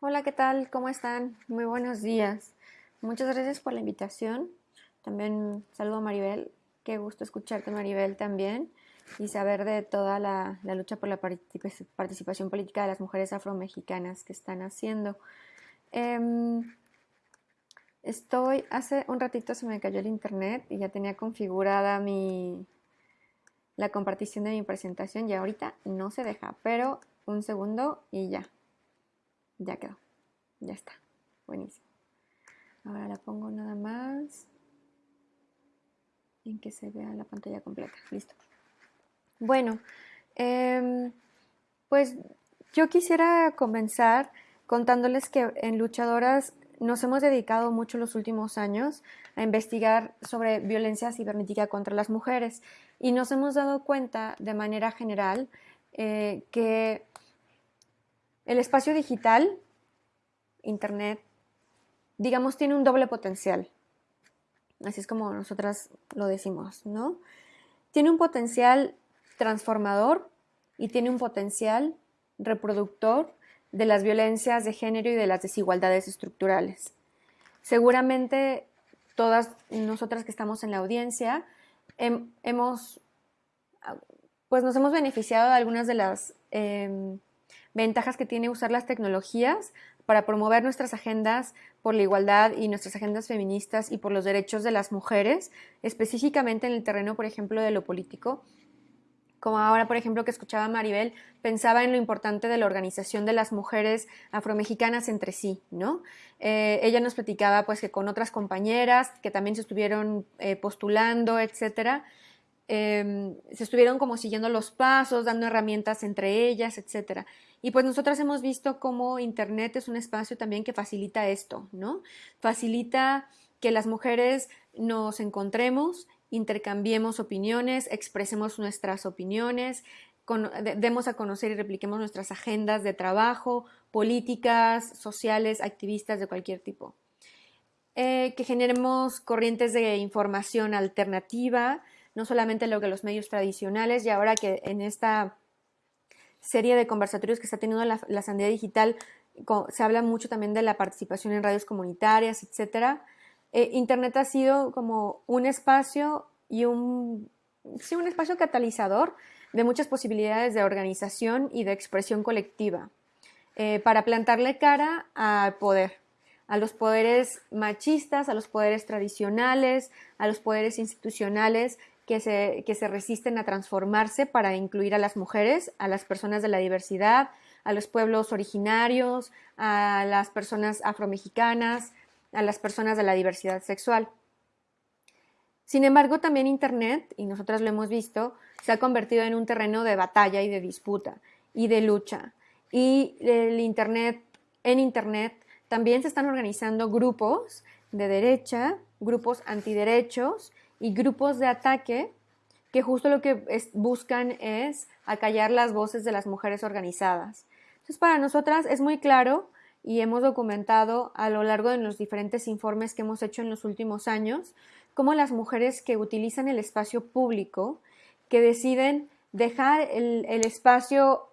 Hola, ¿qué tal? ¿Cómo están? Muy buenos días. Muchas gracias por la invitación. También saludo a Maribel. Qué gusto escucharte, Maribel, también. Y saber de toda la, lucha por la participación política de las mujeres afromexicanas que están haciendo. Em, estoy, hace un ratito se me cayó el internet y ya tenía configurada mi, la compartición de mi presentación y ahorita no se deja, pero un segundo y ya. Ya quedó. Ya está. Buenísimo. Ahora la pongo nada más en que se vea la pantalla completa. Listo. Bueno, em, pues yo quisiera comenzar contándoles que en Luchadoras nos hemos dedicado mucho los últimos años a investigar sobre violencia cibernética contra las mujeres y nos hemos dado cuenta de manera general eh, que el espacio digital, Internet, digamos, tiene un doble potencial. Así es como nosotras lo decimos, ¿no? Tiene un potencial transformador y tiene un potencial reproductor de las violencias de género y de las desigualdades estructurales. Seguramente todas nosotras que estamos en la audiencia hemos, pues nos hemos beneficiado de algunas de las em, ventajas que tiene usar las tecnologías para promover nuestras agendas por la igualdad y nuestras agendas feministas y por los derechos de las mujeres, específicamente en el terreno, por ejemplo, de lo político. Como ahora, por ejemplo, que escuchaba Maribel, pensaba en lo importante de la organización de las mujeres afromexicanas entre sí, ¿no? Eh, ella nos platicaba, pues, que con otras compañeras que también se estuvieron eh, postulando, etcétera, Em, se estuvieron como siguiendo los pasos, dando herramientas entre ellas, etc. Y pues nosotras hemos visto cómo Internet es un espacio también que facilita esto, ¿no? Facilita que las mujeres nos encontremos, intercambiemos opiniones, expresemos nuestras opiniones, demos a conocer y repliquemos nuestras agendas de trabajo, políticas, sociales, activistas de cualquier tipo. Eh, que generemos corrientes de información alternativa, no solamente lo que los medios tradicionales y ahora que en esta serie de conversatorios que está teniendo la, la Sandía Digital se habla mucho también de la participación en radios comunitarias, etc. Eh, Internet ha sido como un espacio y un, sí, un espacio catalizador de muchas posibilidades de organización y de expresión colectiva eh, para plantarle cara al poder, a los poderes machistas, a los poderes tradicionales, a los poderes institucionales que se, que se resisten a transformarse para incluir a las mujeres, a las personas de la diversidad, a los pueblos originarios, a las personas afromexicanas, a las personas de la diversidad sexual. Sin embargo, también Internet, y nosotras lo hemos visto, se ha convertido en un terreno de batalla y de disputa y de lucha. Y el Internet, en Internet también se están organizando grupos de derecha, grupos antiderechos y grupos de ataque que justo lo que buscan es acallar las voces de las mujeres organizadas. Entonces, para nosotras es muy claro y hemos documentado a lo largo de los diferentes informes que hemos hecho en los últimos años, cómo las mujeres que utilizan el espacio público, que deciden dejar el, espacio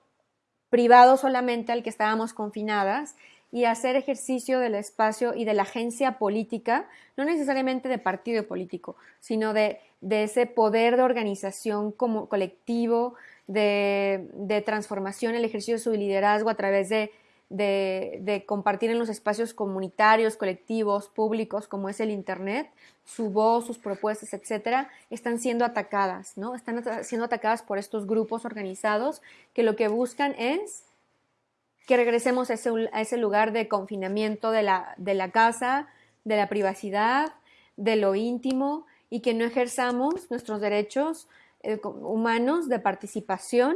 privado solamente al que estábamos confinadas y hacer ejercicio del espacio y de la agencia política, no necesariamente de partido político, sino de, ese poder de organización como colectivo, de, transformación, el ejercicio de su liderazgo a través de, de, compartir en los espacios comunitarios, colectivos, públicos, como es el Internet, su voz, sus propuestas, etcétera, están siendo atacadas, ¿no? Están siendo atacadas por estos grupos organizados que lo que buscan es que regresemos a ese, lugar de confinamiento de la, casa, de la privacidad, de lo íntimo y que no ejerzamos nuestros derechos eh, humanos de participación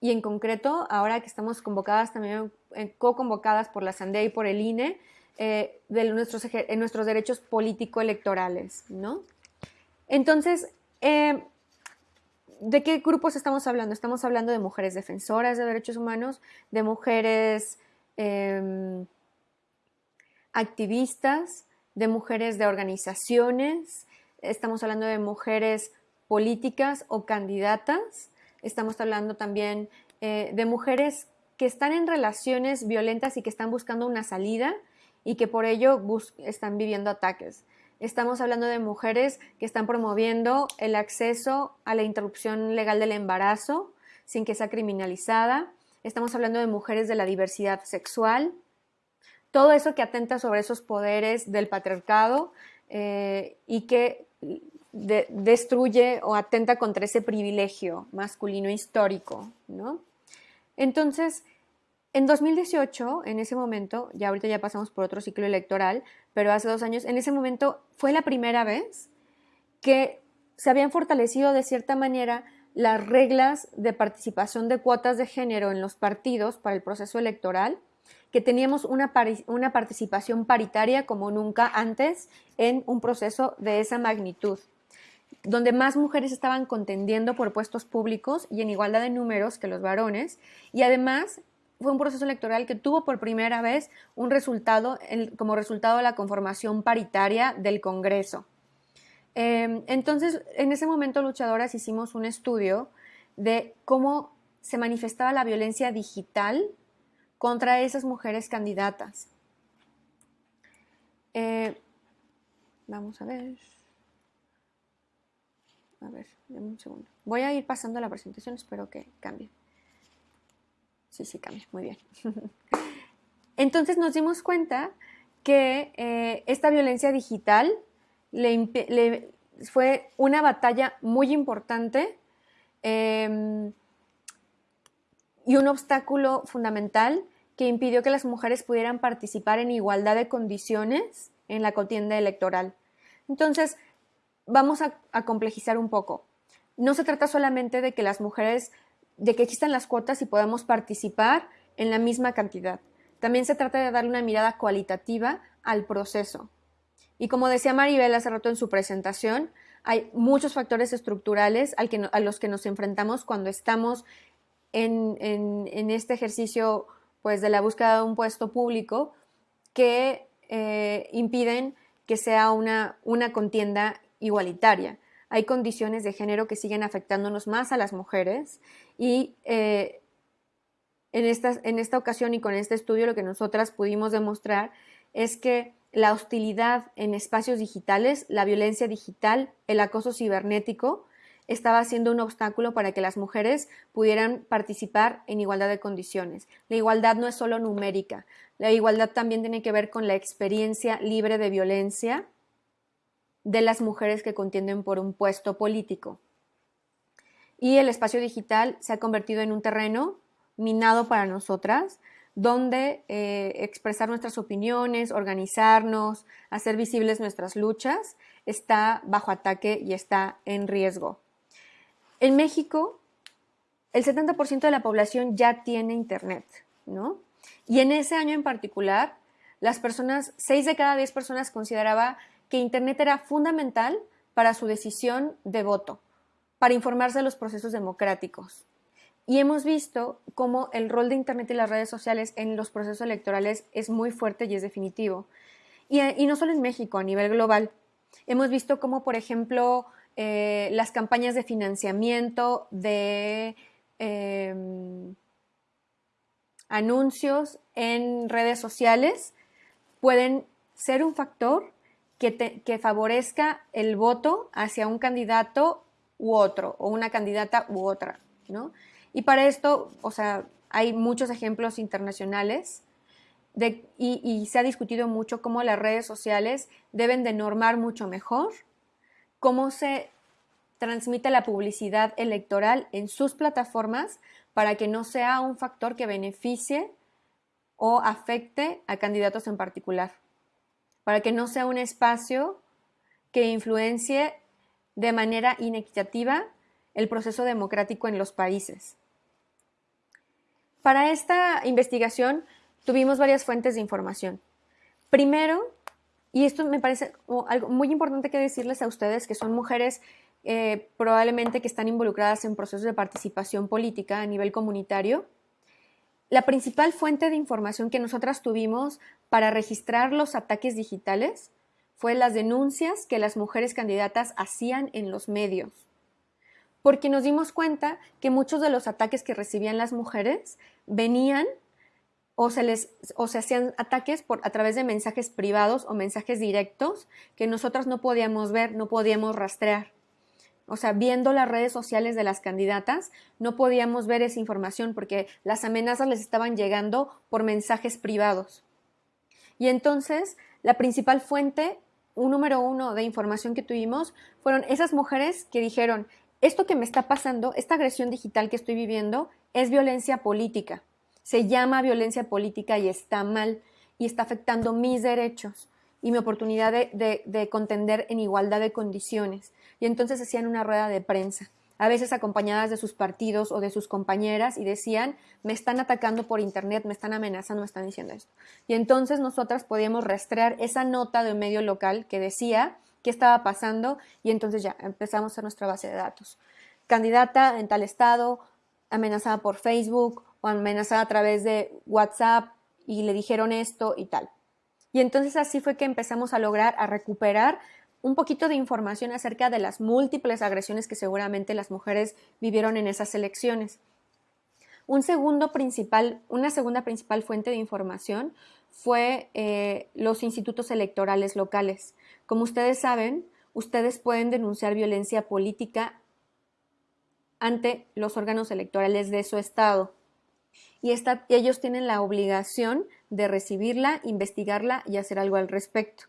y en concreto, ahora que estamos convocadas también, eh, co-convocadas por la SANDE y por el INE, eh, de nuestros, en nuestros derechos político-electorales, ¿no? Entonces, ¿de qué grupos estamos hablando? Estamos hablando de mujeres defensoras de derechos humanos, de mujeres em, activistas, de mujeres de organizaciones, estamos hablando de mujeres políticas o candidatas, estamos hablando también eh, de mujeres que están en relaciones violentas y que están buscando una salida y que por ello están viviendo ataques. Estamos hablando de mujeres que están promoviendo el acceso a la interrupción legal del embarazo sin que sea criminalizada. Estamos hablando de mujeres de la diversidad sexual. Todo eso que atenta sobre esos poderes del patriarcado eh, y que destruye o atenta contra ese privilegio masculino histórico, ¿no? Entonces, en 2018, en ese momento, ya ahorita ya pasamos por otro ciclo electoral, pero hace dos años, en ese momento fue la primera vez que se habían fortalecido de cierta manera las reglas de participación de cuotas de género en los partidos para el proceso electoral, que teníamos una, una participación paritaria como nunca antes en un proceso de esa magnitud donde más mujeres estaban contendiendo por puestos públicos y en igualdad de números que los varones, y además fue un proceso electoral que tuvo por primera vez un resultado como resultado de la conformación paritaria del Congreso. Em, entonces, en ese momento, luchadoras hicimos un estudio de cómo se manifestaba la violencia digital contra esas mujeres candidatas. Eh, vamos a ver. A ver, dame un segundo. Voy a ir pasando la presentación, espero que cambie. Sí, sí, cambia, muy bien. Entonces nos dimos cuenta que eh, esta violencia digital fue una batalla muy importante em, y un obstáculo fundamental que impidió que las mujeres pudieran participar en igualdad de condiciones en la contienda electoral. Entonces, vamos a, complejizar un poco. No se trata solamente de que las mujeres, de que existan las cuotas y podamos participar en la misma cantidad. También se trata de darle una mirada cualitativa al proceso. Y como decía Maribel hace rato en su presentación, hay muchos factores estructurales a los que nos enfrentamos cuando estamos en, este ejercicio pues, de la búsqueda de un puesto público que eh, impiden que sea una, una contienda igualitaria. Hay condiciones de género que siguen afectándonos más a las mujeres y eh, en, esta, en esta ocasión y con este estudio lo que nosotras pudimos demostrar es que la hostilidad en espacios digitales, la violencia digital, el acoso cibernético, estaba siendo un obstáculo para que las mujeres pudieran participar en igualdad de condiciones. La igualdad no es solo numérica, la igualdad también tiene que ver con la experiencia libre de violencia de las mujeres que contienden por un puesto político. Y el espacio digital se ha convertido en un terreno minado para nosotras, donde eh, expresar nuestras opiniones, organizarnos, hacer visibles nuestras luchas, está bajo ataque y está en riesgo. En México, el 70% de la población ya tiene Internet, ¿no? Y en ese año en particular, las personas, 6 de cada 10 personas consideraba que Internet era fundamental para su decisión de voto, para informarse de los procesos democráticos. Y hemos visto cómo el rol de Internet y las redes sociales en los procesos electorales es muy fuerte y es definitivo. Y, no solo en México, a nivel global. Hemos visto cómo, por ejemplo, eh, las campañas de financiamiento de em, anuncios en redes sociales pueden ser un factor que, favorezca el voto hacia un candidato u otro, o una candidata u otra, ¿no? Y para esto, o sea, hay muchos ejemplos internacionales y, y, se ha discutido mucho cómo las redes sociales deben de normar mucho mejor cómo se transmite la publicidad electoral en sus plataformas para que no sea un factor que beneficie o afecte a candidatos en particular para que no sea un espacio que influencie de manera inequitativa el proceso democrático en los países. Para esta investigación tuvimos varias fuentes de información. Primero, y esto me parece algo muy importante que decirles a ustedes, que son mujeres eh, probablemente que están involucradas en procesos de participación política a nivel comunitario, la principal fuente de información que nosotras tuvimos para registrar los ataques digitales fue las denuncias que las mujeres candidatas hacían en los medios. porque nos dimos cuenta que muchos de los ataques que recibían las mujeres venían o se les o se hacían ataques por a través de mensajes privados o mensajes directos que nosotras no podíamos ver, no podíamos rastrear. O sea, viendo las redes sociales de las candidatas, no podíamos ver esa información porque las amenazas les estaban llegando por mensajes privados. Y entonces, la principal fuente, un número uno de información que tuvimos, fueron esas mujeres que dijeron, esto que me está pasando, esta agresión digital que estoy viviendo, es violencia política se llama violencia política y está mal y está afectando mis derechos y mi oportunidad de, contender en igualdad de condiciones. Y entonces hacían una rueda de prensa, a veces acompañadas de sus partidos o de sus compañeras, y decían, me están atacando por internet, me están amenazando, me están diciendo esto. Y entonces nosotras podíamos rastrear esa nota de un medio local que decía qué estaba pasando, y entonces ya empezamos a nuestra base de datos. Candidata en tal estado, amenazada por Facebook o amenazada a través de WhatsApp y le dijeron esto y tal. Y entonces así fue que empezamos a lograr, a recuperar un poquito de información acerca de las múltiples agresiones que seguramente las mujeres vivieron en esas elecciones. Principal, una segunda principal fuente de información fue eh, los institutos electorales locales. Como ustedes saben, ustedes pueden denunciar violencia política ante los órganos electorales de su estado. Y ellos tienen la obligación de recibirla, investigarla y hacer algo al respecto.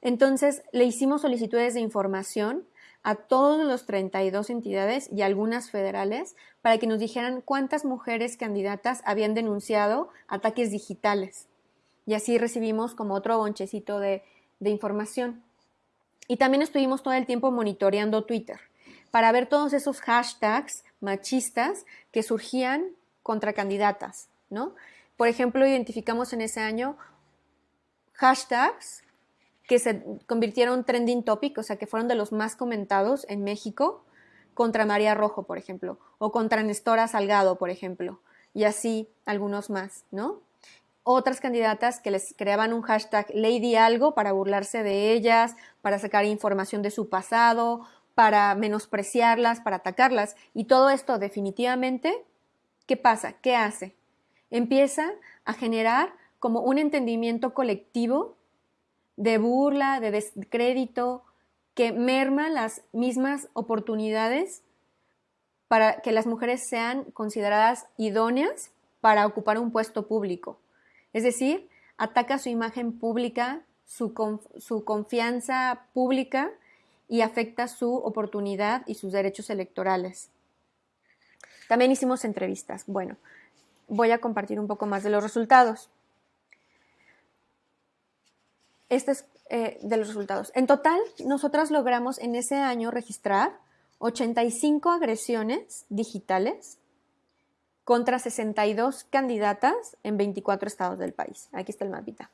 Entonces, le hicimos solicitudes de información a todos los 32 entidades y algunas federales para que nos dijeran cuántas mujeres candidatas habían denunciado ataques digitales. Y así recibimos como otro bonchecito de, de información. Y también estuvimos todo el tiempo monitoreando Twitter para ver todos esos hashtags machistas que surgían contra candidatas, ¿no? Por ejemplo, identificamos en ese año hashtags que se convirtieron trending topic, o sea, que fueron de los más comentados en México, contra María Rojo, por ejemplo, o contra Nestora Salgado, por ejemplo, y así algunos más, ¿no? Otras candidatas que les creaban un hashtag Lady Algo para burlarse de ellas, para sacar información de su pasado, para menospreciarlas, para atacarlas. Y todo esto definitivamente, ¿qué pasa? ¿Qué hace? Empieza a generar como un entendimiento colectivo de burla, de descrédito, que merma las mismas oportunidades para que las mujeres sean consideradas idóneas para ocupar un puesto público. Es decir, ataca su imagen pública, su, su confianza pública y afecta su oportunidad y sus derechos electorales. También hicimos entrevistas. Bueno, voy a compartir un poco más de los resultados. Este es eh, de los resultados. En total, nosotras logramos en ese año registrar 85 agresiones digitales contra 62 candidatas en 24 estados del país. Aquí está el mapita.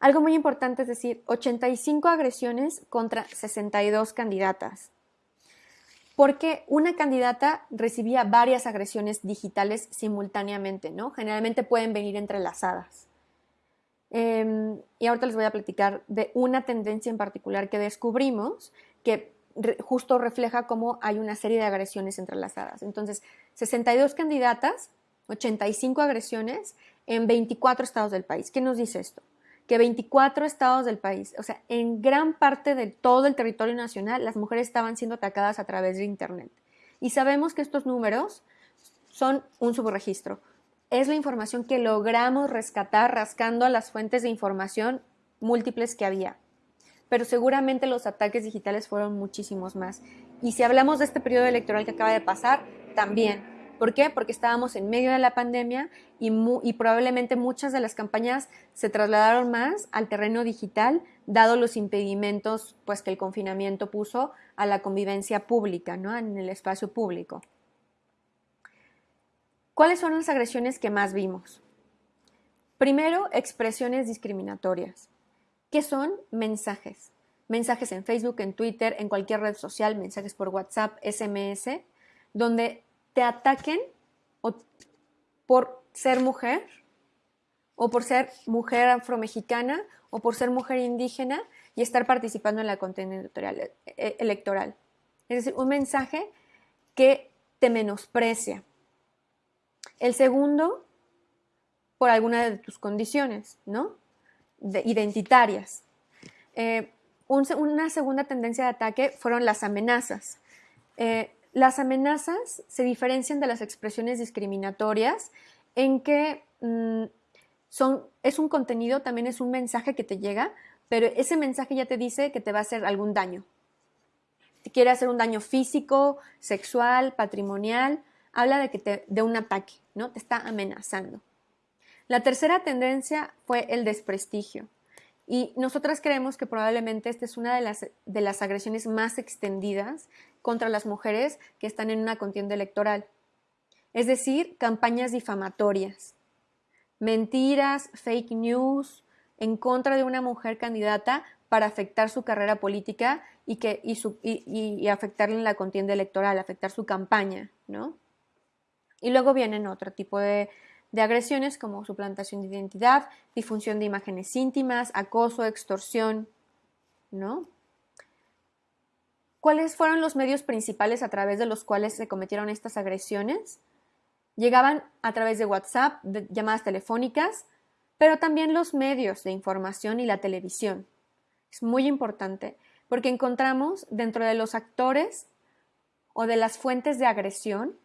Algo muy importante es decir, 85 agresiones contra 62 candidatas. Porque una candidata recibía varias agresiones digitales simultáneamente, ¿no? Generalmente pueden venir entrelazadas. Em, y ahorita les voy a platicar de una tendencia en particular que descubrimos que justo refleja cómo hay una serie de agresiones entrelazadas. Entonces, 62 candidatas, 85 agresiones en 24 estados del país. ¿Qué nos dice esto? que 24 estados del país, o sea, en gran parte de todo el territorio nacional, las mujeres estaban siendo atacadas a través de Internet. Y sabemos que estos números son un subregistro. Es la información que logramos rescatar rascando a las fuentes de información múltiples que había. Pero seguramente los ataques digitales fueron muchísimos más. Y si hablamos de este periodo electoral que acaba de pasar, también ¿Por qué? Porque estábamos en medio de la pandemia y, probablemente muchas de las campañas se trasladaron más al terreno digital, dado los impedimentos pues, que el confinamiento puso a la convivencia pública, ¿no? en el espacio público. ¿Cuáles son las agresiones que más vimos? Primero, expresiones discriminatorias. ¿Qué son? Mensajes. Mensajes en Facebook, en Twitter, en cualquier red social, mensajes por WhatsApp, SMS, donde te ataquen por ser mujer o por ser mujer afromexicana o por ser mujer indígena y estar participando en la contienda electoral. Es decir, un mensaje que te menosprecia. El segundo, por alguna de tus condiciones, ¿no? identitarias. Eh, una segunda tendencia de ataque fueron las amenazas. Eh, las amenazas se diferencian de las expresiones discriminatorias en que mm, son, es un contenido, también es un mensaje que te llega, pero ese mensaje ya te dice que te va a hacer algún daño. Te quiere hacer un daño físico, sexual, patrimonial, habla de, que de un ataque, ¿no? Te está amenazando. La tercera tendencia fue el desprestigio. Y nosotras creemos que probablemente esta es una de las, de las agresiones más extendidas contra las mujeres que están en una contienda electoral. Es decir, campañas difamatorias, mentiras, fake news en contra de una mujer candidata para afectar su carrera política y, que, y, su, y, afectarle en la contienda electoral, afectar su campaña, ¿no? Y luego vienen otro tipo de, de agresiones como suplantación de identidad, difusión de imágenes íntimas, acoso, extorsión, ¿no? ¿Cuáles fueron los medios principales a través de los cuales se cometieron estas agresiones? Llegaban a través de WhatsApp, de llamadas telefónicas, pero también los medios de información y la televisión. Es muy importante porque encontramos dentro de los actores o de las fuentes de agresión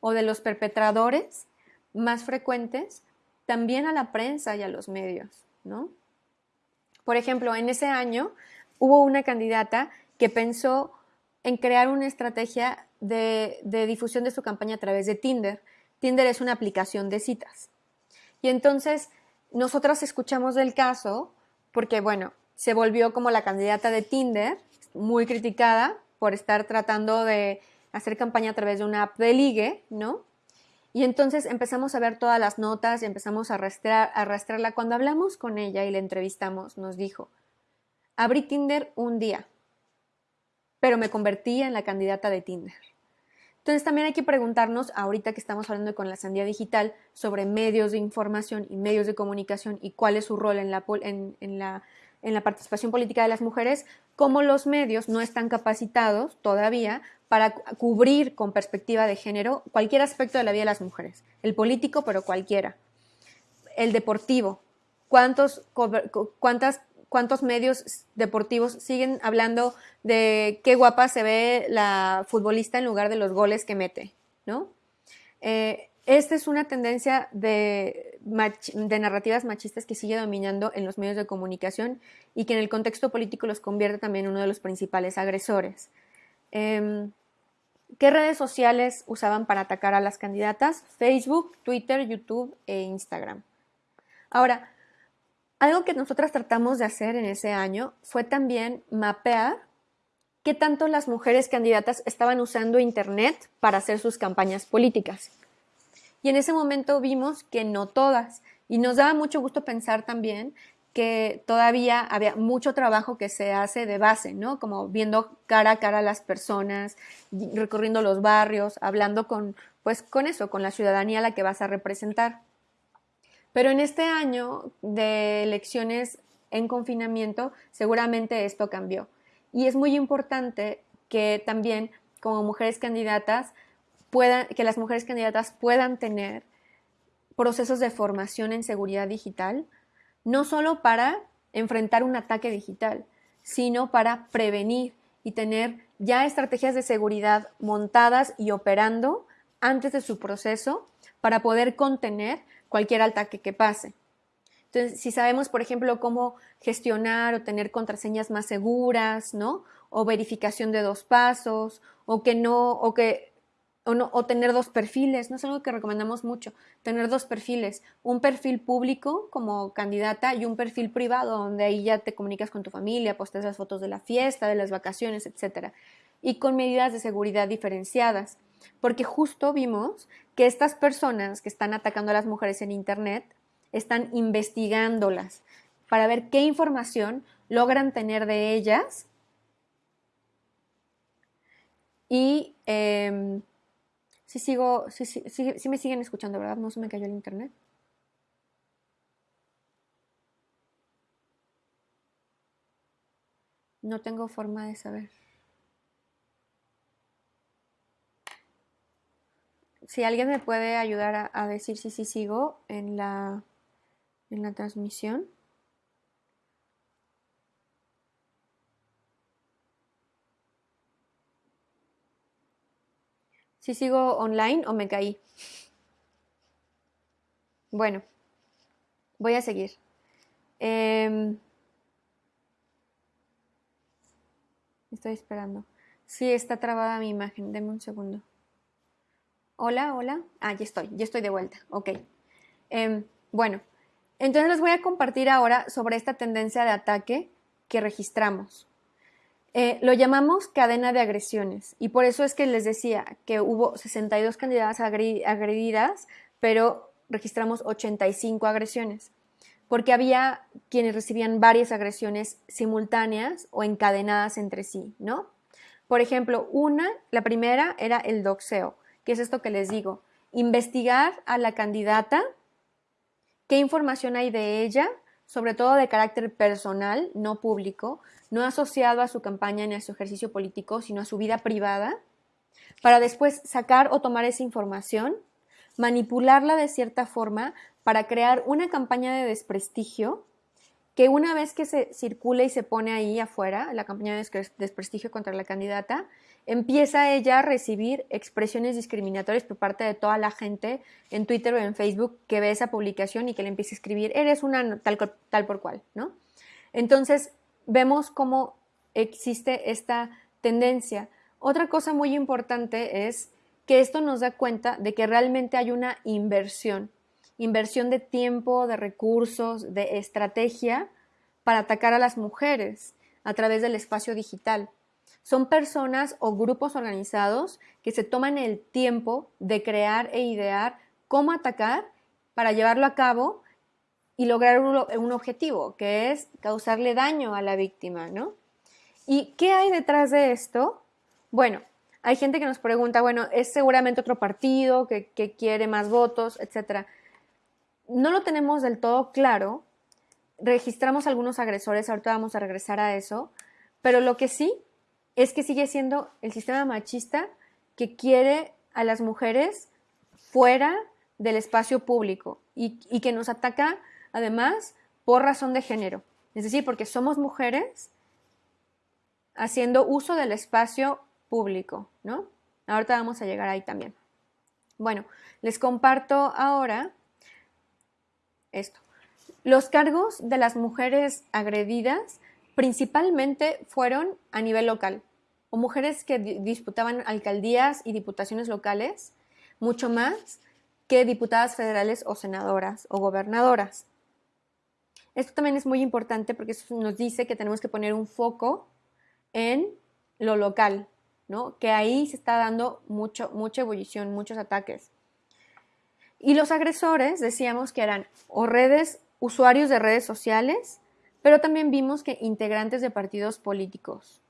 o de los perpetradores más frecuentes también a la prensa y a los medios, ¿no? Por ejemplo, en ese año hubo una candidata que pensó en crear una estrategia de, difusión de su campaña a través de Tinder. Tinder es una aplicación de citas. Y entonces nosotras escuchamos del caso porque, bueno, se volvió como la candidata de Tinder, muy criticada por estar tratando de hacer campaña a través de una app de ligue, ¿no? Y entonces empezamos a ver todas las notas y empezamos a, arrastrar, a arrastrarla. Cuando hablamos con ella y la entrevistamos, nos dijo, abrí Tinder un día, pero me convertí en la candidata de Tinder. Entonces también hay que preguntarnos, ahorita que estamos hablando con la Sandía Digital, sobre medios de información y medios de comunicación y cuál es su rol en la, en, la, en la participación política de las mujeres, cómo los medios no están capacitados todavía para cubrir con perspectiva de género cualquier aspecto de la vida de las mujeres, el político, pero cualquiera, el deportivo, cuántos, medios deportivos siguen hablando de qué guapa se ve la futbolista en lugar de los goles que mete, ¿no? Eh, esta es una tendencia de, de, narrativas machistas que sigue dominando en los medios de comunicación y que en el contexto político los convierte también en uno de los principales agresores. Em, ¿Qué redes sociales usaban para atacar a las candidatas? Facebook, Twitter, YouTube e Instagram. Ahora, algo que nosotras tratamos de hacer en ese año fue también mapear qué tanto las mujeres candidatas estaban usando Internet para hacer sus campañas políticas. Y en ese momento vimos que no todas. Y nos daba mucho gusto pensar también que todavía había mucho trabajo que se hace de base, ¿no? Como viendo cara a cara a las personas, recorriendo los barrios, hablando con, pues, con eso, con la ciudadanía a la que vas a representar. Pero en este año de elecciones en confinamiento, seguramente esto cambió. Y es muy importante que también como mujeres candidatas puedan, que las mujeres candidatas puedan tener procesos de formación en seguridad digital, no solo para enfrentar un ataque digital, sino para prevenir y tener ya estrategias de seguridad montadas y operando antes de su proceso para poder contener cualquier ataque que pase. Entonces, si sabemos, por ejemplo, cómo gestionar o tener contraseñas más seguras, ¿no? O verificación de dos pasos, o que no, o que, o no, o tener dos perfiles, no es algo que recomendamos mucho, tener dos perfiles, un perfil público como candidata y un perfil privado, donde ahí ya te comunicas con tu familia, postes las fotos de la fiesta, de las vacaciones, etcétera, y con medidas de seguridad diferenciadas porque justo vimos que estas personas que están atacando a las mujeres en Internet están investigándolas para ver qué información logran tener de ellas y eh, si sigo, si, si, si, me siguen escuchando, ¿verdad? No se me cayó el internet. No tengo forma de saber. Si alguien me puede ayudar a, decir si sí sigo en la, en la transmisión. Si sigo online o me caí. Bueno, voy a seguir. Em, estoy esperando. Sí, está trabada mi imagen. Deme un segundo. Hola, hola. Ah, ya estoy, ya estoy de vuelta. Ok. Em, bueno, entonces les voy a compartir ahora sobre esta tendencia de ataque que registramos. Eh, lo llamamos cadena de agresiones y por eso es que les decía que hubo 62 candidatas agredidas, pero registramos 85 agresiones, porque había quienes recibían varias agresiones simultáneas o encadenadas entre sí, ¿no? Por ejemplo, una, la primera era el doxeo, que es esto que les digo, investigar a la candidata, qué información hay de ella, sobre todo de carácter personal, no público, no asociado a su campaña ni a su ejercicio político, sino a su vida privada, para después sacar o tomar esa información, manipularla de cierta forma para crear una campaña de desprestigio que una vez que se circula y se pone ahí afuera, la campaña de desprestigio contra la candidata, empieza ella a recibir expresiones discriminatorias por parte de toda la gente en Twitter o en Facebook que ve esa publicación y que le empieza a escribir, eres una tal, tal por cual, ¿no? Entonces, vemos cómo existe esta tendencia. Otra cosa muy importante es que esto nos da cuenta de que realmente hay una inversión, inversión de tiempo, de recursos, de estrategia para atacar a las mujeres a través del espacio digital. Son personas o grupos organizados que se toman el tiempo de crear e idear cómo atacar para llevarlo a cabo y lograr un, objetivo, que es causarle daño a la víctima, ¿no? ¿Y qué hay detrás de esto? Bueno, hay gente que nos pregunta, bueno, es seguramente otro partido que, que quiere más votos, etc. No lo tenemos del todo claro. Registramos algunos agresores, ahorita vamos a regresar a eso, pero lo que sí es que sigue siendo el sistema machista que quiere a las mujeres fuera del espacio público y, que nos ataca además, por razón de género. Es decir, porque somos mujeres haciendo uso del espacio público, ¿no? Ahorita vamos a llegar ahí también. Bueno, les comparto ahora esto. Los cargos de las mujeres agredidas principalmente fueron a nivel local, o mujeres que disputaban alcaldías y diputaciones locales, mucho más que diputadas federales o senadoras o gobernadoras. Esto también es muy importante porque eso nos dice que tenemos que poner un foco en lo local, ¿no? Que ahí se está dando mucho, mucha ebullición, muchos ataques. Y los agresores decíamos que eran o redes, usuarios de redes sociales, pero también vimos que integrantes de partidos políticos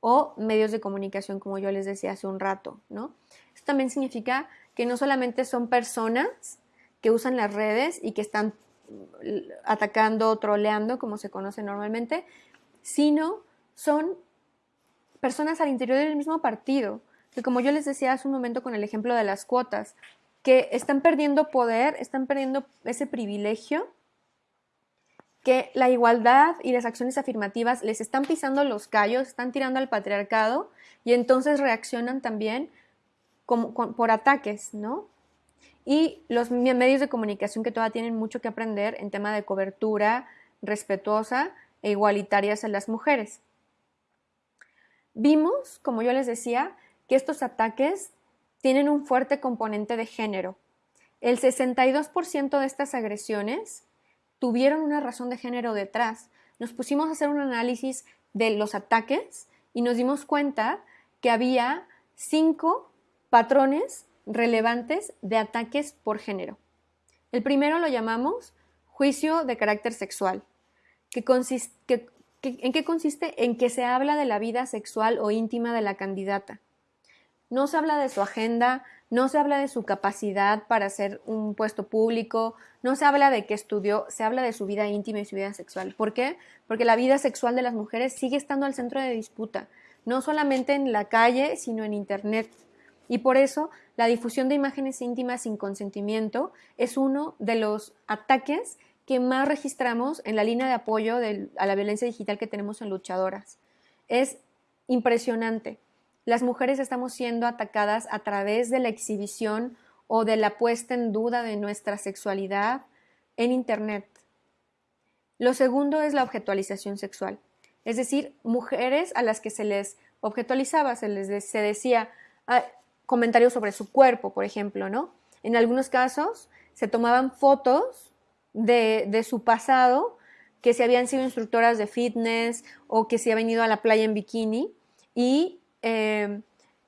o medios de comunicación, como yo les decía hace un rato, ¿no? Esto también significa que no solamente son personas que usan las redes y que están atacando, troleando, como se conoce normalmente, sino son personas al interior del mismo partido, que como yo les decía hace un momento con el ejemplo de las cuotas, que están perdiendo poder, están perdiendo ese privilegio, que la igualdad y las acciones afirmativas les están pisando los callos, están tirando al patriarcado y entonces reaccionan también como, por ataques, ¿no? y los medios de comunicación que todavía tienen mucho que aprender en tema de cobertura respetuosa e igualitaria a las mujeres. Vimos, como yo les decía, que estos ataques tienen un fuerte componente de género. El 62% de estas agresiones tuvieron una razón de género detrás. Nos pusimos a hacer un análisis de los ataques y nos dimos cuenta que había cinco patrones relevantes de ataques por género. El primero lo llamamos juicio de carácter sexual, que ¿en qué consiste? En que se habla de la vida sexual o íntima de la candidata. No se habla de su agenda, no se habla de su capacidad para hacer un puesto público, no se habla de qué estudió, se habla de su vida íntima y su vida sexual. ¿Por qué? Porque la vida sexual de las mujeres sigue estando al centro de disputa, no solamente en la calle, sino en Internet. Y por eso la difusión de imágenes íntimas sin consentimiento es uno de los ataques que más registramos en la línea de apoyo a la violencia digital que tenemos en luchadoras. Es impresionante. Las mujeres estamos siendo atacadas a través de la exhibición o de la puesta en duda de nuestra sexualidad en Internet. Lo segundo es la objetualización sexual, es decir, mujeres a las que se les objetualizaba, se les se decía ah, comentarios sobre su cuerpo, por ejemplo, ¿no? En algunos casos se tomaban fotos de, su pasado, que se habían sido instructoras de fitness o que se habían ido a la playa en bikini y eh,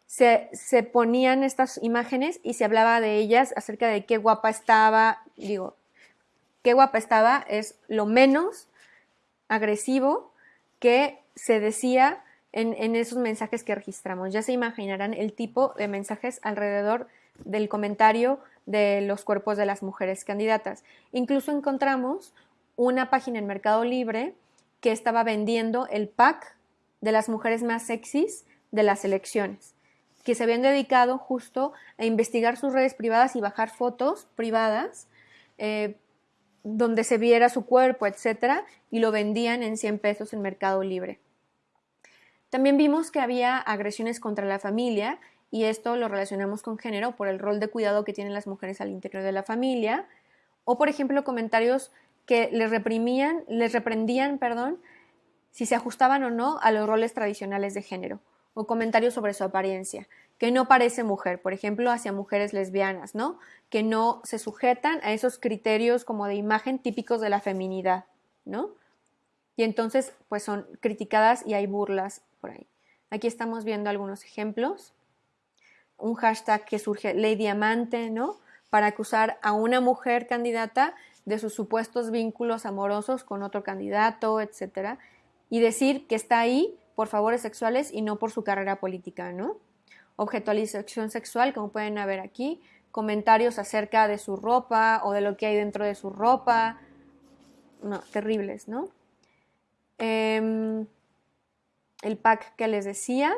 se, se, ponían estas imágenes y se hablaba de ellas acerca de qué guapa estaba, digo, qué guapa estaba es lo menos agresivo que se decía en, esos mensajes que registramos. Ya se imaginarán el tipo de mensajes alrededor del comentario de los cuerpos de las mujeres candidatas. Incluso encontramos una página en Mercado Libre que estaba vendiendo el pack de las mujeres más sexys de las elecciones, que se habían dedicado justo a investigar sus redes privadas y bajar fotos privadas eh, donde se viera su cuerpo, etcétera, y lo vendían en 100 pesos en Mercado Libre. También vimos que había agresiones contra la familia y esto lo relacionamos con género por el rol de cuidado que tienen las mujeres al interior de la familia o por ejemplo comentarios que les reprimían, les reprendían, perdón, si se ajustaban o no a los roles tradicionales de género o comentarios sobre su apariencia, que no parece mujer, por ejemplo, hacia mujeres lesbianas, ¿no? Que no se sujetan a esos criterios como de imagen típicos de la feminidad, ¿no? Y entonces, pues son criticadas y hay burlas por ahí. Aquí estamos viendo algunos ejemplos. Un hashtag que surge Ley Diamante, ¿no? Para acusar a una mujer candidata de sus supuestos vínculos amorosos con otro candidato, etcétera, y decir que está ahí por favores sexuales y no por su carrera política, ¿no? Objetualización sexual, como pueden ver aquí, comentarios acerca de su ropa o de lo que hay dentro de su ropa, no, terribles, ¿no? Em, el pack que les decía,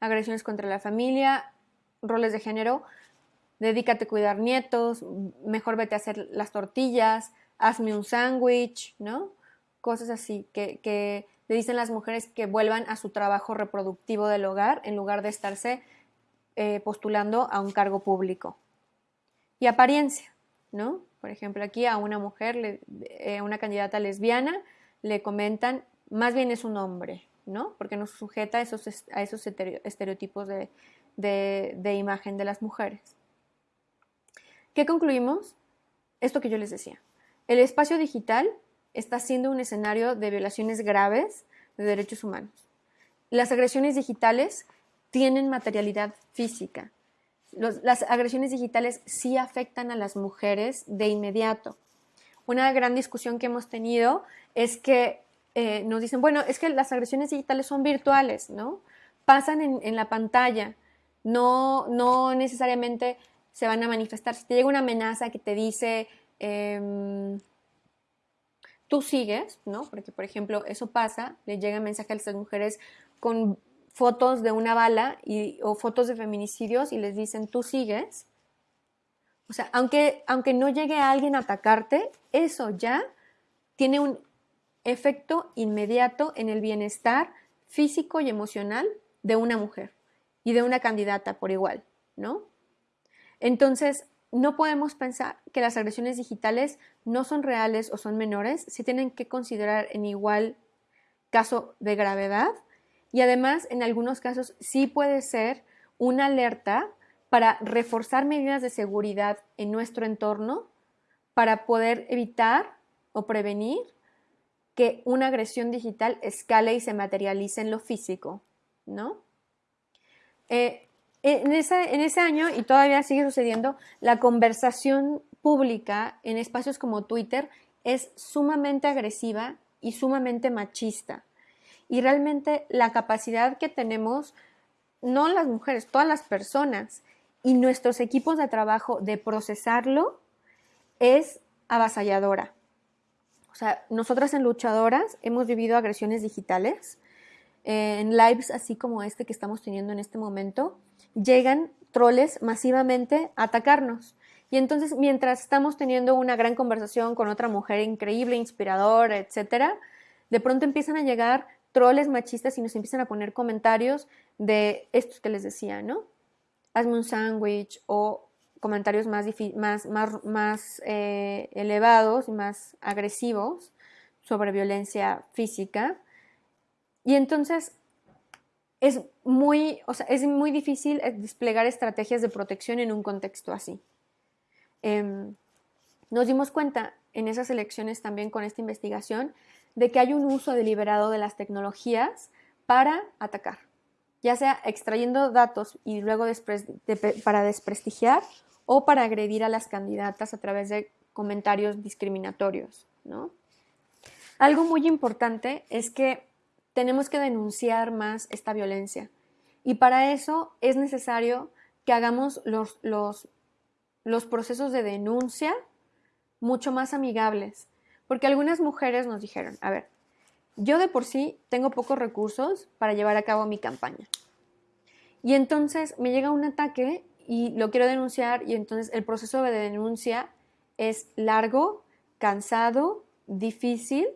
agresiones contra la familia, roles de género, dedícate a cuidar nietos, mejor vete a hacer las tortillas, hazme un sándwich, ¿no? Cosas así que, que le dicen las mujeres que vuelvan a su trabajo reproductivo del hogar en lugar de estarse eh, postulando a un cargo público. Y apariencia, ¿no? Por ejemplo, aquí a una mujer, eh, una candidata lesbiana, le comentan, más bien es un hombre, ¿no? Porque no sujeta a esos, a esos estereotipos de, de imagen de las mujeres. ¿Qué concluimos? Esto que yo les decía. El espacio digital está siendo un escenario de violaciones graves de derechos humanos. Las agresiones digitales tienen materialidad física. las agresiones digitales sí afectan a las mujeres de inmediato. Una gran discusión que hemos tenido es que eh, nos dicen, bueno, es que las agresiones digitales son virtuales, ¿no? Pasan en, la pantalla, no, no necesariamente se van a manifestar. Si te llega una amenaza que te dice, em, tú sigues, ¿no? Porque, por ejemplo, eso pasa, le llegan mensajes a estas mujeres con fotos de una bala y, o fotos de feminicidios y les dicen, tú sigues. O sea, aunque, aunque no llegue alguien a atacarte, eso ya tiene un efecto inmediato en el bienestar físico y emocional de una mujer y de una candidata por igual, ¿no? Entonces, no podemos pensar que las agresiones digitales no son reales o son menores, se tienen que considerar en igual caso de gravedad y además en algunos casos sí puede ser una alerta para reforzar medidas de seguridad en nuestro entorno para poder evitar o prevenir que una agresión digital escale y se materialice en lo físico, ¿no? Eh, en ese, en ese año, y todavía sigue sucediendo, la conversación pública en espacios como Twitter es sumamente agresiva y sumamente machista. Y realmente la capacidad que tenemos, no las mujeres, todas las personas y nuestros equipos de trabajo de procesarlo es avasalladora. O sea, nosotras en Luchadoras hemos vivido agresiones digitales, eh, en lives así como este que estamos teniendo en este momento, llegan troles masivamente a atacarnos. Y entonces, mientras estamos teniendo una gran conversación con otra mujer increíble, inspiradora, etcétera, de pronto empiezan a llegar troles machistas y nos empiezan a poner comentarios de estos que les decía, ¿no? Hazme un sándwich o comentarios más, más, eh, elevados y más agresivos sobre violencia física. Y entonces es muy, o sea, es muy difícil eh, desplegar estrategias de protección en un contexto así. Em, nos dimos cuenta en esas elecciones también con esta investigación de que hay un uso deliberado de las tecnologías para atacar, ya sea extrayendo datos y luego para desprestigiar o para agredir a las candidatas a través de comentarios discriminatorios. ¿no? Algo muy importante es que tenemos que denunciar más esta violencia y para eso es necesario que hagamos los, los, procesos de denuncia mucho más amigables, porque algunas mujeres nos dijeron, a ver, yo de por sí tengo pocos recursos para llevar a cabo mi campaña. Y entonces me llega un ataque y lo quiero denunciar y entonces el proceso de denuncia es largo, cansado, difícil.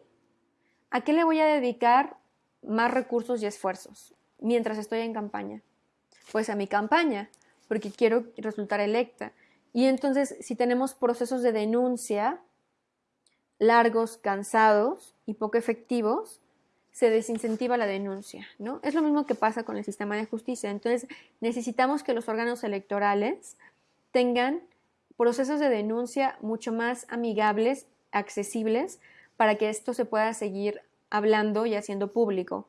¿A qué le voy a dedicar más recursos y esfuerzos mientras estoy en campaña? Pues a mi campaña, porque quiero resultar electa. Y entonces, si tenemos procesos de denuncia largos, cansados y poco efectivos, se desincentiva la denuncia, ¿no? Es lo mismo que pasa con el sistema de justicia. Entonces, necesitamos que los órganos electorales tengan procesos de denuncia mucho más amigables, accesibles, para que esto se pueda seguir hablando y haciendo público.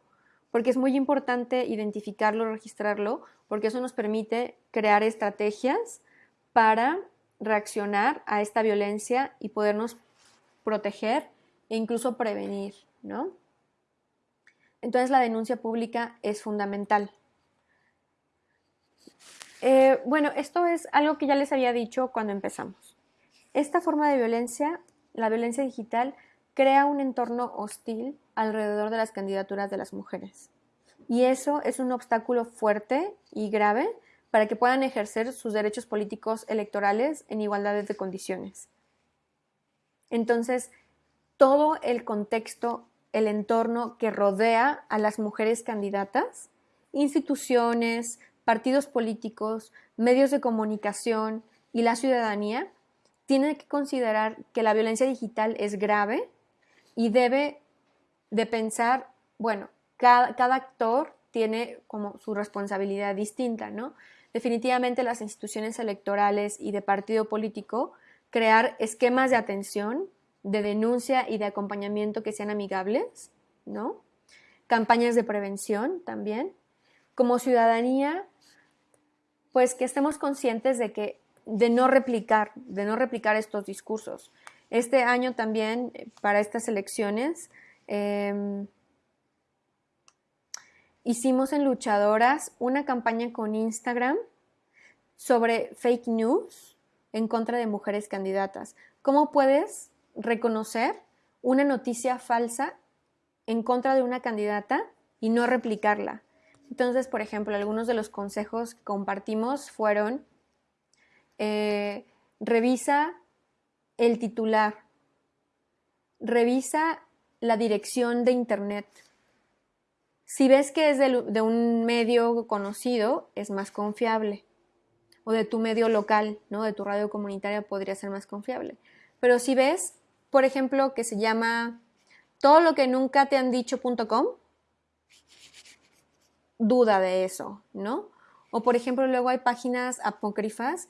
Porque es muy importante identificarlo, registrarlo, porque eso nos permite crear estrategias para reaccionar a esta violencia y podernos proteger e incluso prevenir, ¿no? Entonces la denuncia pública es fundamental. Eh, bueno, esto es algo que ya les había dicho cuando empezamos. Esta forma de violencia, la violencia digital, crea un entorno hostil alrededor de las candidaturas de las mujeres. Y eso es un obstáculo fuerte y grave para que puedan ejercer sus derechos políticos electorales en igualdad de condiciones. Entonces, todo el contexto, el entorno que rodea a las mujeres candidatas, instituciones, partidos políticos, medios de comunicación y la ciudadanía, tienen que considerar que la violencia digital es grave y debe de pensar, bueno, cada, cada actor tiene como su responsabilidad distinta, ¿no? definitivamente las instituciones electorales y de partido político crear esquemas de atención, de denuncia y de acompañamiento que sean amigables, ¿no? Campañas de prevención también. Como ciudadanía, pues que estemos conscientes de que de no replicar, de no replicar estos discursos. Este año también, eh, para estas elecciones, em, hicimos en Luchadoras una campaña con Instagram sobre fake news en contra de mujeres candidatas. ¿Cómo puedes reconocer una noticia falsa en contra de una candidata y no replicarla? Entonces, por ejemplo, algunos de los consejos que compartimos fueron, eh, revisa el titular, revisa la dirección de Internet, si ves que es de, un medio conocido, es más confiable. O de tu medio local, ¿no? De tu radio comunitaria podría ser más confiable. Pero si ves, por ejemplo, que se llama todo lo que nunca te han dicho.com, duda de eso, ¿no? O por ejemplo, luego hay páginas apócrifas,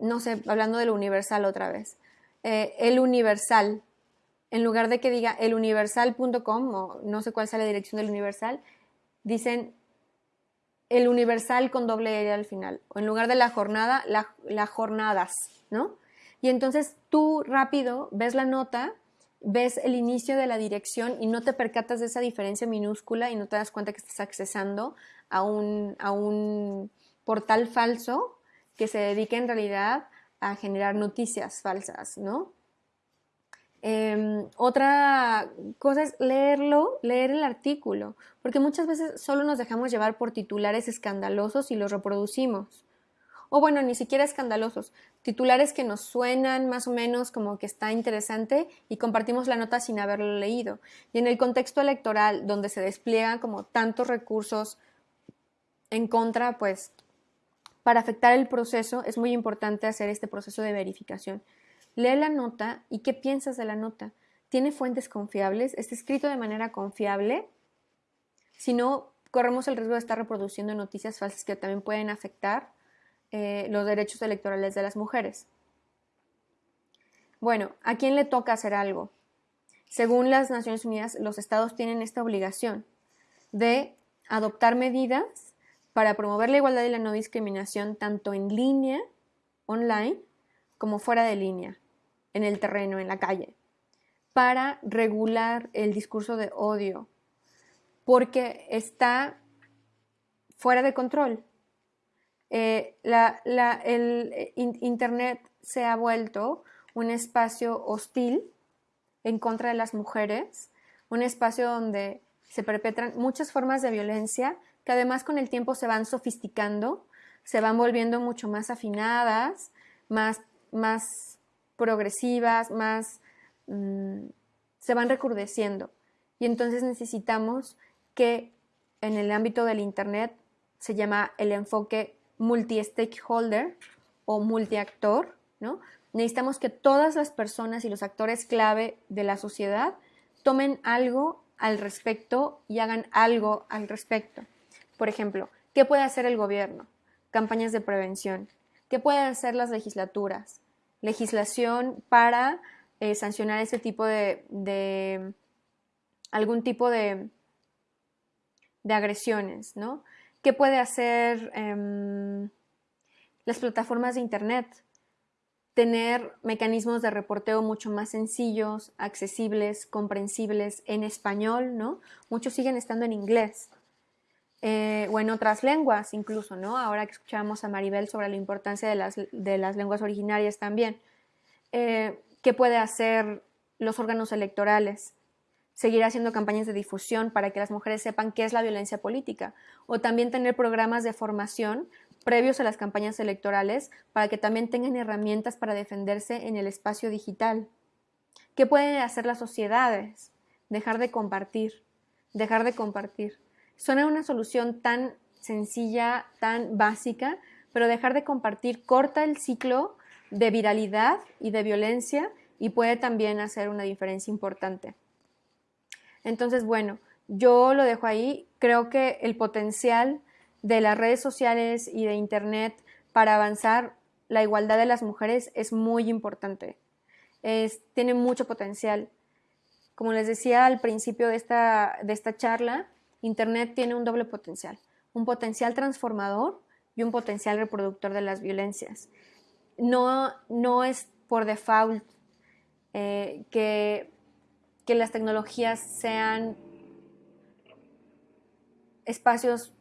no sé, hablando del Universal otra vez. Eh, el Universal, en lugar de que diga eluniversal.com o no sé cuál sea la dirección del Universal, dicen el Universal con doble R al final. O en lugar de la jornada, las jornadas, ¿no? Y entonces tú rápido ves la nota, ves el inicio de la dirección y no te percatas de esa diferencia minúscula y no te das cuenta que estás accesando a un, a un portal falso que se dedica en realidad a generar noticias falsas, ¿no? Em, otra cosa es leerlo, leer el artículo, porque muchas veces solo nos dejamos llevar por titulares escandalosos y los reproducimos. O bueno, ni siquiera escandalosos, titulares que nos suenan más o menos como que está interesante y compartimos la nota sin haberlo leído. Y en el contexto electoral, donde se despliegan como tantos recursos en contra, pues para afectar el proceso es muy importante hacer este proceso de verificación. Lee la nota y qué piensas de la nota. ¿Tiene fuentes confiables? ¿Está escrito de manera confiable? Si no, corremos el riesgo de estar reproduciendo noticias falsas que también pueden afectar eh, los derechos electorales de las mujeres. Bueno, ¿a quién le toca hacer algo? Según las Naciones Unidas, los estados tienen esta obligación de adoptar medidas para promover la igualdad y la no discriminación tanto en línea, online, como fuera de línea en el terreno, en la calle, para regular el discurso de odio, porque está fuera de control. Eh, el eh, Internet se ha vuelto un espacio hostil en contra de las mujeres, un espacio donde se perpetran muchas formas de violencia que además con el tiempo se van sofisticando, se van volviendo mucho más afinadas, más, más progresivas, más mm, se van recrudeciendo. Y entonces necesitamos que en el ámbito del Internet se llama el enfoque multi-stakeholder o multiactor, ¿no? Necesitamos que todas las personas y los actores clave de la sociedad tomen algo al respecto y hagan algo al respecto. Por ejemplo, ¿qué puede hacer el gobierno? Campañas de prevención. ¿Qué pueden hacer las legislaturas? legislación para eh, sancionar ese tipo de, algún tipo de, de, agresiones, ¿no? ¿Qué puede hacer em, las plataformas de Internet? Tener mecanismos de reporteo mucho más sencillos, accesibles, comprensibles en español, ¿no? Muchos siguen estando en inglés. Eh, o en otras lenguas incluso, ¿no? Ahora que escuchamos a Maribel sobre la importancia de las, de las lenguas originarias también. Eh, ¿Qué puede hacer los órganos electorales? Seguir haciendo campañas de difusión para que las mujeres sepan qué es la violencia política. O también tener programas de formación previos a las campañas electorales para que también tengan herramientas para defenderse en el espacio digital. ¿Qué pueden hacer las sociedades? Dejar de compartir, dejar de compartir. Suena una solución tan sencilla, tan básica, pero dejar de compartir corta el ciclo de viralidad y de violencia y puede también hacer una diferencia importante. Entonces, bueno, yo lo dejo ahí. Creo que el potencial de las redes sociales y de Internet para avanzar la igualdad de las mujeres es muy importante. tiene mucho potencial. Como les decía al principio de esta, de esta charla, Internet tiene un doble potencial, un potencial transformador y un potencial reproductor de las violencias. No, no es por default eh, que, que las tecnologías sean espacios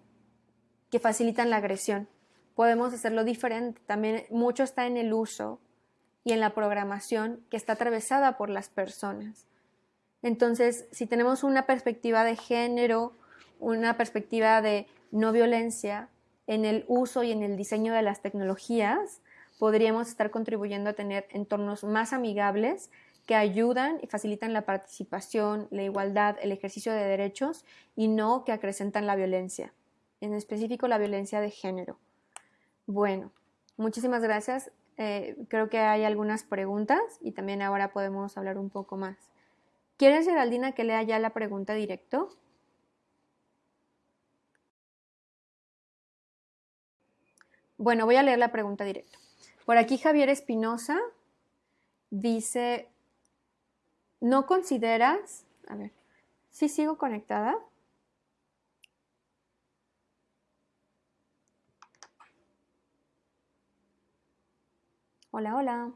que facilitan la agresión. Podemos hacerlo diferente. También mucho está en el uso y en la programación que está atravesada por las personas. Entonces, si tenemos una perspectiva de género una perspectiva de no violencia en el uso y en el diseño de las tecnologías, podríamos estar contribuyendo a tener entornos más amigables que ayudan y facilitan la participación, la igualdad, el ejercicio de derechos y no que acrecentan la violencia, en específico la violencia de género. Bueno, muchísimas gracias. Eh, creo que hay algunas preguntas y también ahora podemos hablar un poco más. ¿Quieres, Geraldina, que lea ya la pregunta directo? Bueno, voy a leer la pregunta directa. Por aquí Javier Espinosa dice, ¿no consideras, a ver, si sigo conectada? Hola, hola.